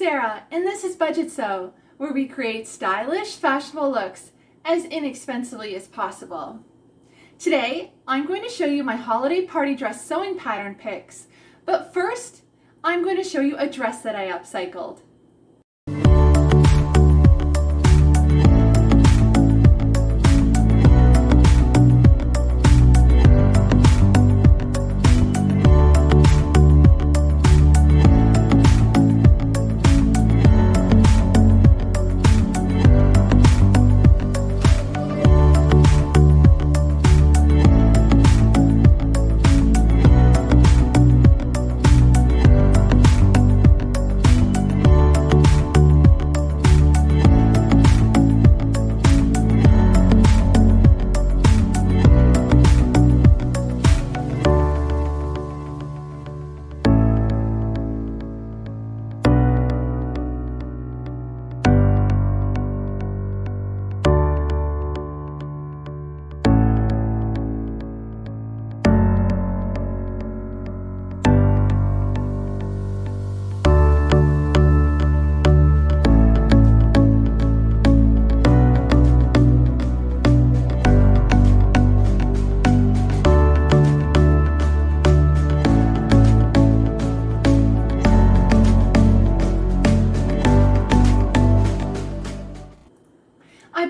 Sarah, and this is Budget Sew, where we create stylish, fashionable looks as inexpensively as possible. Today, I'm going to show you my holiday party dress sewing pattern picks, but first, I'm going to show you a dress that I upcycled.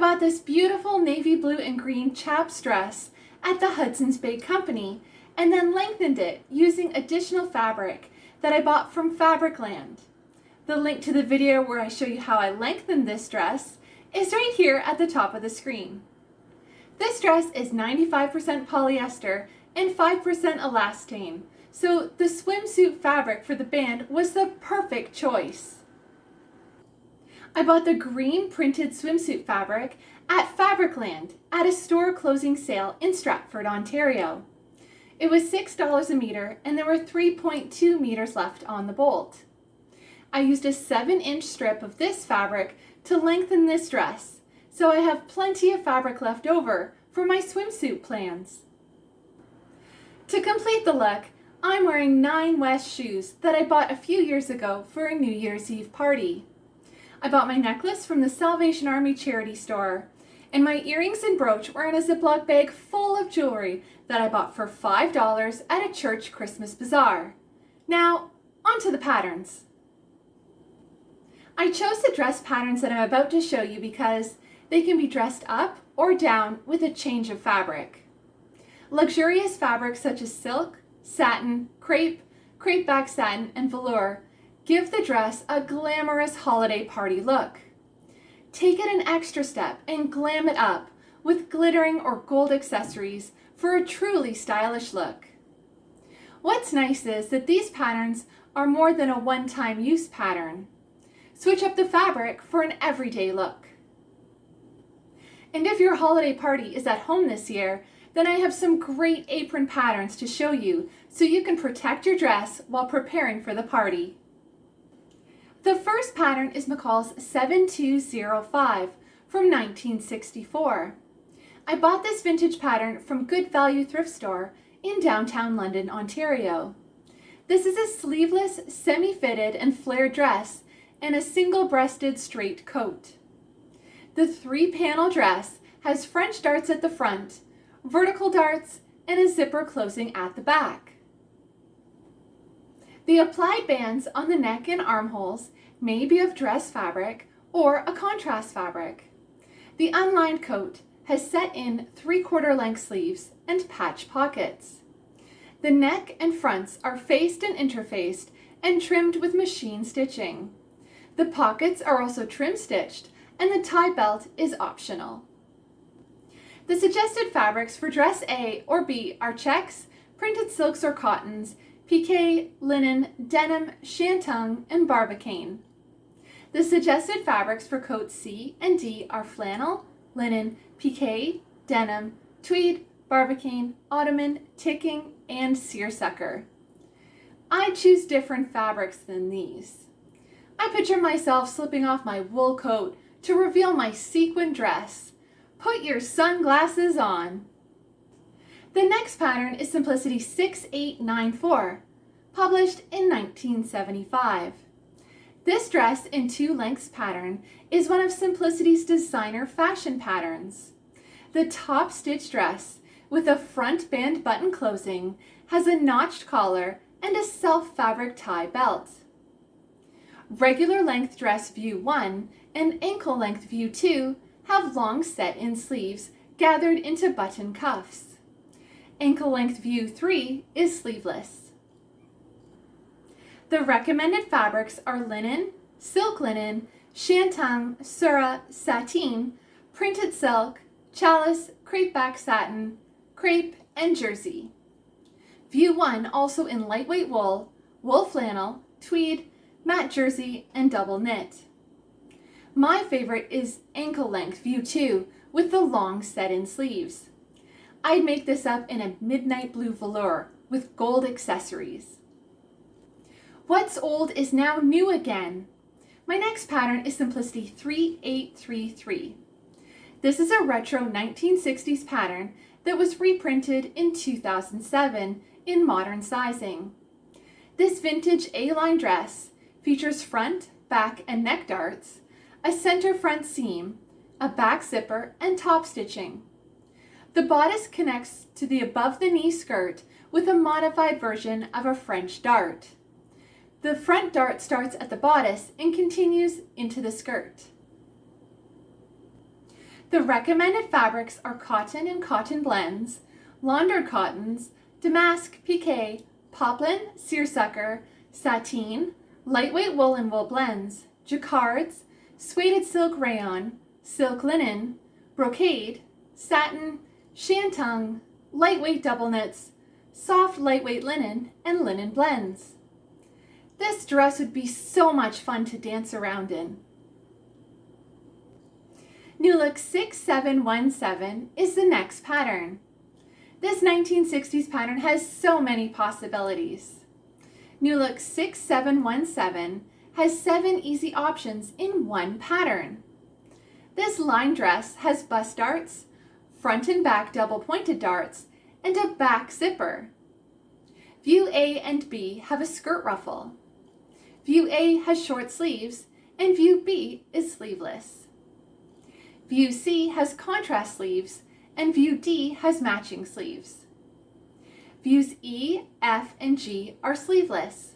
Bought this beautiful navy blue and green chaps dress at the Hudson's Bay Company and then lengthened it using additional fabric that I bought from Fabricland. The link to the video where I show you how I lengthened this dress is right here at the top of the screen. This dress is 95% polyester and 5% elastane, so the swimsuit fabric for the band was the perfect choice. I bought the green printed swimsuit fabric at Fabricland at a store closing sale in Stratford, Ontario. It was $6 a meter and there were 3.2 meters left on the bolt. I used a 7 inch strip of this fabric to lengthen this dress, so I have plenty of fabric left over for my swimsuit plans. To complete the look, I'm wearing Nine West shoes that I bought a few years ago for a New Year's Eve party. I bought my necklace from the Salvation Army charity store. And my earrings and brooch were in a Ziploc bag full of jewelry that I bought for $5 at a church Christmas bazaar. Now, onto the patterns. I chose the dress patterns that I'm about to show you because they can be dressed up or down with a change of fabric. Luxurious fabrics such as silk, satin, crepe, crepe back satin, and velour Give the dress a glamorous holiday party look. Take it an extra step and glam it up with glittering or gold accessories for a truly stylish look. What's nice is that these patterns are more than a one-time use pattern. Switch up the fabric for an everyday look. And if your holiday party is at home this year, then I have some great apron patterns to show you so you can protect your dress while preparing for the party. The first pattern is McCall's 7205 from 1964. I bought this vintage pattern from Good Value Thrift Store in downtown London, Ontario. This is a sleeveless, semi-fitted and flared dress and a single-breasted straight coat. The three-panel dress has French darts at the front, vertical darts, and a zipper closing at the back. The applied bands on the neck and armholes may be of dress fabric or a contrast fabric. The unlined coat has set in three-quarter length sleeves and patch pockets. The neck and fronts are faced and interfaced and trimmed with machine stitching. The pockets are also trim stitched and the tie belt is optional. The suggested fabrics for dress A or B are checks, printed silks or cottons, pique, linen, denim, shantung, and barbicane. The suggested fabrics for coats C and D are flannel, linen, pique, denim, tweed, barbicane, ottoman, ticking, and seersucker. I choose different fabrics than these. I picture myself slipping off my wool coat to reveal my sequin dress. Put your sunglasses on. The next pattern is Simplicity 6894, published in 1975. This dress in two lengths pattern is one of Simplicity's designer fashion patterns. The top stitch dress with a front band button closing has a notched collar and a self fabric tie belt. Regular length dress view 1 and ankle length view 2 have long set in sleeves gathered into button cuffs. Ankle length view 3 is sleeveless. The recommended fabrics are linen, silk linen, shantung, surah, sateen, printed silk, challis, crepe back satin, crepe, and jersey. View 1 also in lightweight wool, wool flannel, tweed, matte jersey, and double knit. My favorite is ankle length view 2 with the long set-in sleeves. I'd make this up in a midnight blue velour with gold accessories. What's old is now new again. My next pattern is Simplicity 3833. This is a retro 1960s pattern that was reprinted in 2007 in modern sizing. This vintage A-line dress features front, back, and neck darts, a center front seam, a back zipper, and top stitching. The bodice connects to the above-the-knee skirt with a modified version of a French dart. The front dart starts at the bodice and continues into the skirt. The recommended fabrics are cotton and cotton blends, laundered cottons, damask, pique, poplin, seersucker, sateen, lightweight wool and wool blends, jacquards, suede silk rayon, silk linen, brocade, satin, shantung, lightweight double knits, soft lightweight linen, and linen blends. This dress would be so much fun to dance around in. New Look 6717 is the next pattern. This 1960s pattern has so many possibilities. New Look 6717 has seven easy options in one pattern. This line dress has bust darts, front and back double pointed darts, and a back zipper. View A and B have a skirt ruffle. View A has short sleeves, and View B is sleeveless. View C has contrast sleeves, and View D has matching sleeves. Views E, F, and G are sleeveless.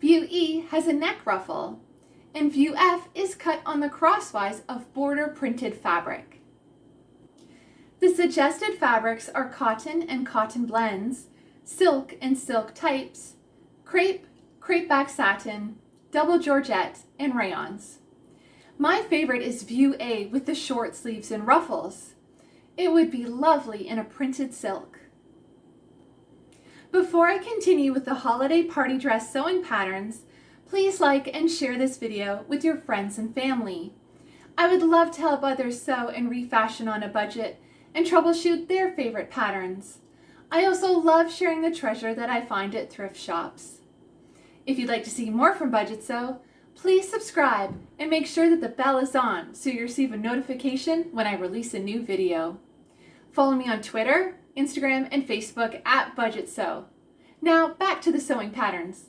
View E has a neck ruffle, and View F is cut on the crosswise of border printed fabric. The suggested fabrics are cotton and cotton blends, silk and silk types, crepe, crepe back satin, double georgette, and rayons. My favorite is View A with the short sleeves and ruffles. It would be lovely in a printed silk. Before I continue with the holiday party dress sewing patterns, please like and share this video with your friends and family. I would love to help others sew and refashion on a budget and troubleshoot their favorite patterns. I also love sharing the treasure that I find at thrift shops. If you'd like to see more from Budget Sew, please subscribe and make sure that the bell is on so you receive a notification when I release a new video. Follow me on Twitter, Instagram, and Facebook at Budget Sew. Now back to the sewing patterns.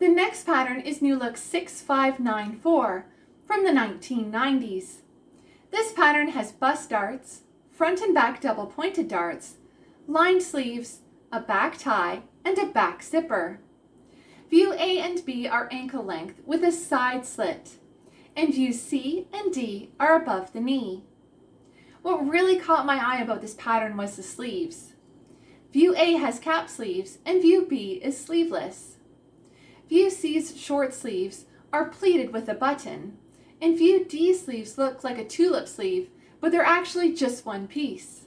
The next pattern is New Look 6594 from the 1990s. This pattern has bust darts, front and back double pointed darts, lined sleeves, a back tie, and a back zipper. View A and B are ankle length with a side slit, and views C and D are above the knee. What really caught my eye about this pattern was the sleeves. View A has cap sleeves and View B is sleeveless. View C's short sleeves are pleated with a button, and View D sleeves look like a tulip sleeve, but they're actually just one piece.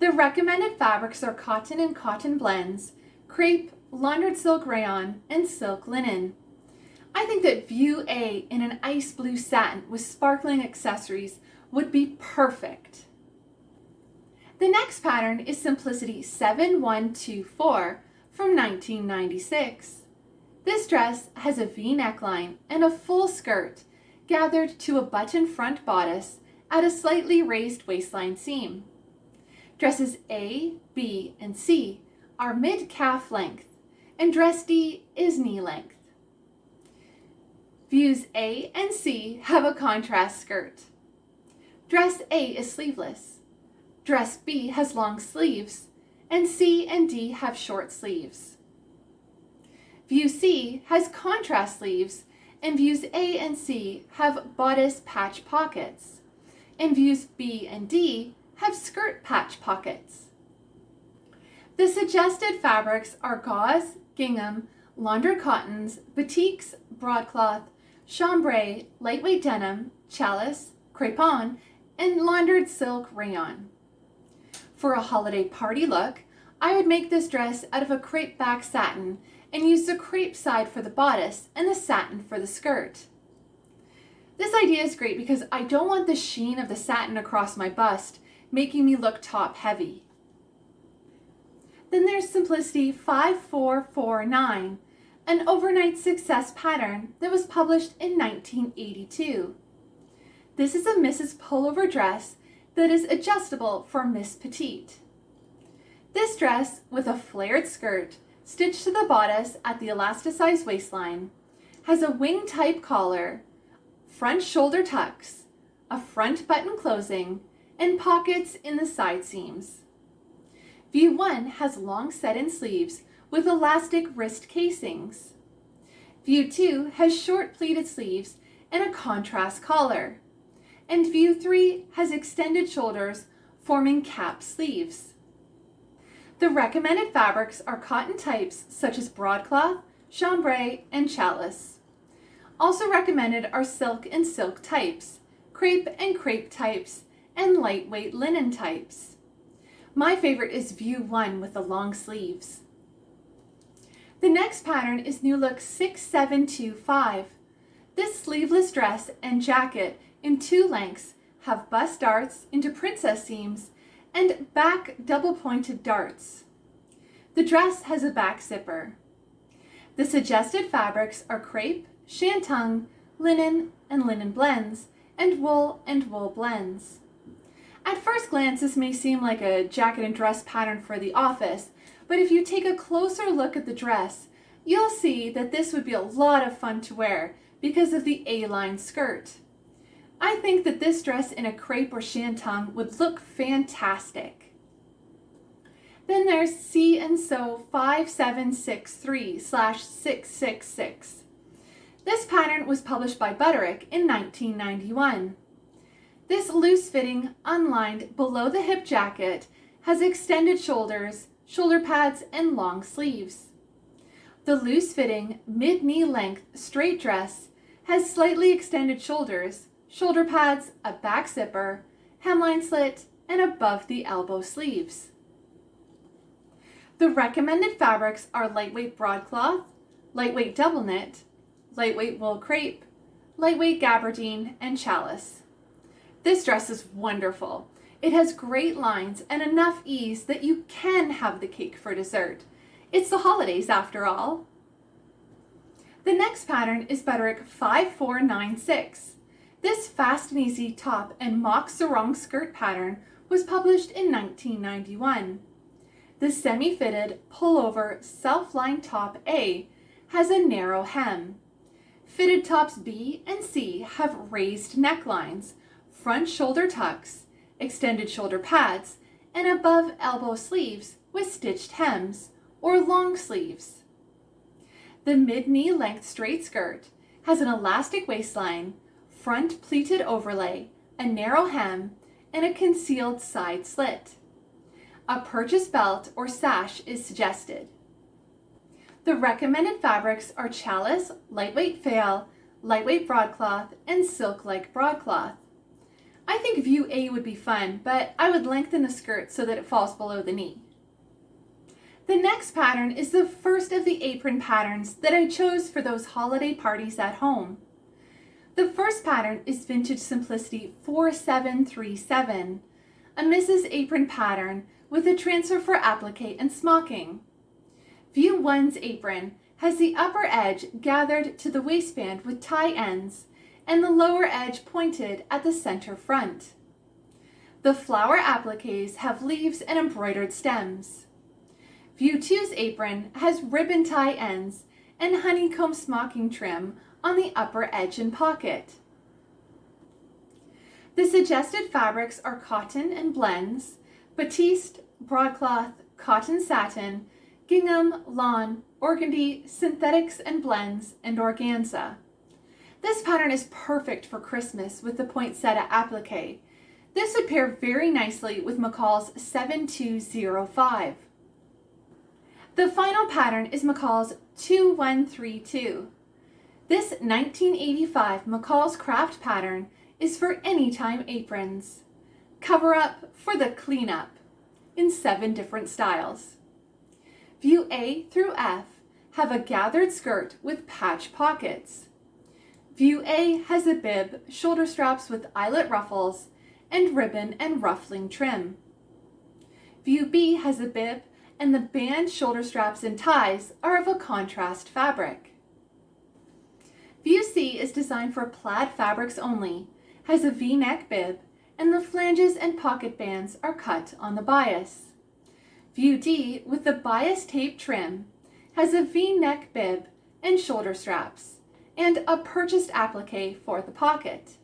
The recommended fabrics are cotton and cotton blends, crepe, laundered silk rayon, and silk linen. I think that View A in an ice blue satin with sparkling accessories would be perfect. The next pattern is Simplicity 7124 from 1996. This dress has a V neckline and a full skirt gathered to a button front bodice at a slightly raised waistline seam. Dresses A, B, and C are mid-calf length, and dress D is knee length. Views A and C have a contrast skirt. Dress A is sleeveless. Dress B has long sleeves, and C and D have short sleeves. View C has contrast sleeves, and views A and C have bodice patch pockets, and views B and D have skirt patch pockets. The suggested fabrics are gauze, gingham, laundered cottons, batiks, broadcloth, chambray, lightweight denim, challis, crepon, and laundered silk rayon. For a holiday party look, I would make this dress out of a crepe back satin and use the crepe side for the bodice and the satin for the skirt. This idea is great because I don't want the sheen of the satin across my bust making me look top heavy. Then there's Simplicity 5449, an overnight success pattern that was published in 1982. This is a Mrs. Pullover dress that is adjustable for Miss Petite. This dress, with a flared skirt stitched to the bodice at the elasticized waistline, has a wing-type collar, front shoulder tucks, a front button closing, and pockets in the side seams. View 1 has long set-in sleeves with elastic wrist casings. View 2 has short pleated sleeves and a contrast collar. And View 3 has extended shoulders forming cap sleeves. The recommended fabrics are cotton types such as broadcloth, chambray, and challis. Also recommended are silk and silk types, crepe and crepe types, and lightweight linen types. My favorite is View 1 with the long sleeves. The next pattern is New Look 6725. This sleeveless dress and jacket in two lengths have bust darts into princess seams and back double pointed darts. The dress has a back zipper. The suggested fabrics are crepe, shantung, linen and linen blends, and wool and wool blends. At first glance, this may seem like a jacket and dress pattern for the office, but if you take a closer look at the dress, you'll see that this would be a lot of fun to wear because of the A-line skirt. I think that this dress in a crepe or shantung would look fantastic. Then there's See and Sew 5763 slash 666. This pattern was published by Butterick in 1991. This loose-fitting, unlined, below-the-hip jacket has extended shoulders shoulder pads, and long sleeves. The loose-fitting, mid-knee length straight dress has slightly extended shoulders, shoulder pads, a back zipper, hemline slit, and above the elbow sleeves. The recommended fabrics are lightweight broadcloth, lightweight double knit, lightweight wool crepe, lightweight gabardine, and challis. This dress is wonderful. It has great lines and enough ease that you can have the cake for dessert. It's the holidays after all. The next pattern is Butterick 5496. This fast and easy top and mock sarong skirt pattern was published in 1991. The semi-fitted pullover self-lined top A has a narrow hem. Fitted tops B and C have raised necklines, front shoulder tucks, extended shoulder pads, and above elbow sleeves with stitched hems or long sleeves. The mid-knee length straight skirt has an elastic waistline, front pleated overlay, a narrow hem, and a concealed side slit. A purchase belt or sash is suggested. The recommended fabrics are challis, lightweight faille, lightweight broadcloth, and silk-like broadcloth. I think view A would be fun, but I would lengthen the skirt so that it falls below the knee. The next pattern is the first of the apron patterns that I chose for those holiday parties at home. The first pattern is Vintage Simplicity 4737, a Mrs. Apron pattern with a transfer for applique and smocking. View 1's apron has the upper edge gathered to the waistband with tie ends and the lower edge pointed at the center front. The flower appliques have leaves and embroidered stems. View 2's apron has ribbon tie ends and honeycomb smocking trim on the upper edge and pocket. The suggested fabrics are cotton and blends, batiste, broadcloth, cotton satin, gingham, lawn, organdy, synthetics and blends, and organza. This pattern is perfect for Christmas with the poinsettia applique. This would pair very nicely with McCall's 7205. The final pattern is McCall's 2132. This 1985 McCall's Craft pattern is for anytime aprons. Cover up for the cleanup in seven different styles. View A through F have a gathered skirt with patch pockets. View A has a bib, shoulder straps with eyelet ruffles, and ribbon and ruffling trim. View B has a bib, and the band shoulder straps and ties are of a contrast fabric. View C is designed for plaid fabrics only, has a V-neck bib, and the flanges and pocket bands are cut on the bias. View D, with the bias tape trim, has a V-neck bib and shoulder straps and a purchased applique for the pocket.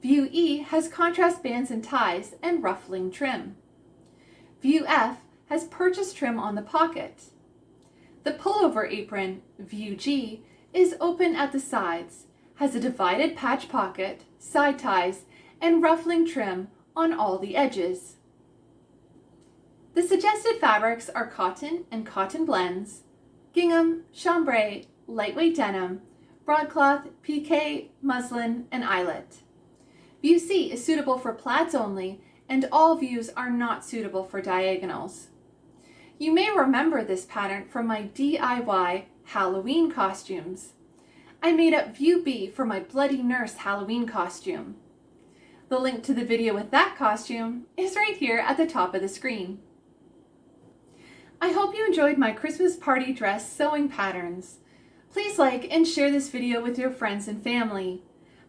View E has contrast bands and ties and ruffling trim. View F has purchased trim on the pocket. The pullover apron, View G, is open at the sides, has a divided patch pocket, side ties, and ruffling trim on all the edges. The suggested fabrics are cotton and cotton blends, gingham, chambray, lightweight denim, broadcloth, pique, muslin, and eyelet. View C is suitable for plaids only, and all views are not suitable for diagonals. You may remember this pattern from my DIY Halloween costumes. I made up View B for my Bloody Nurse Halloween costume. The link to the video with that costume is right here at the top of the screen. I hope you enjoyed my Christmas party dress sewing patterns. Please like and share this video with your friends and family.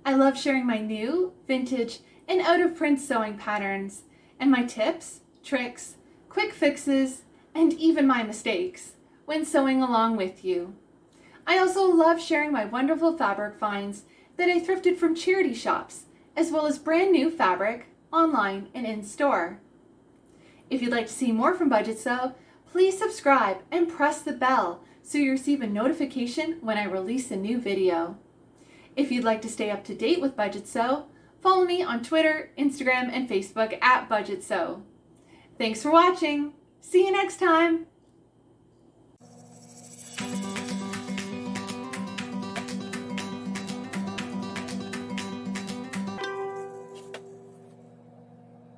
I love sharing my new, vintage, and out-of-print sewing patterns, and my tips, tricks, quick fixes, and even my mistakes when sewing along with you. I also love sharing my wonderful fabric finds that I thrifted from charity shops, as well as brand new fabric, online and in-store. If you'd like to see more from Budget Sew, please subscribe and press the bell so you receive a notification when I release a new video. If you'd like to stay up to date with Budget Sew, follow me on Twitter, Instagram, and Facebook at Budget Sew. Thanks for watching. See you next time.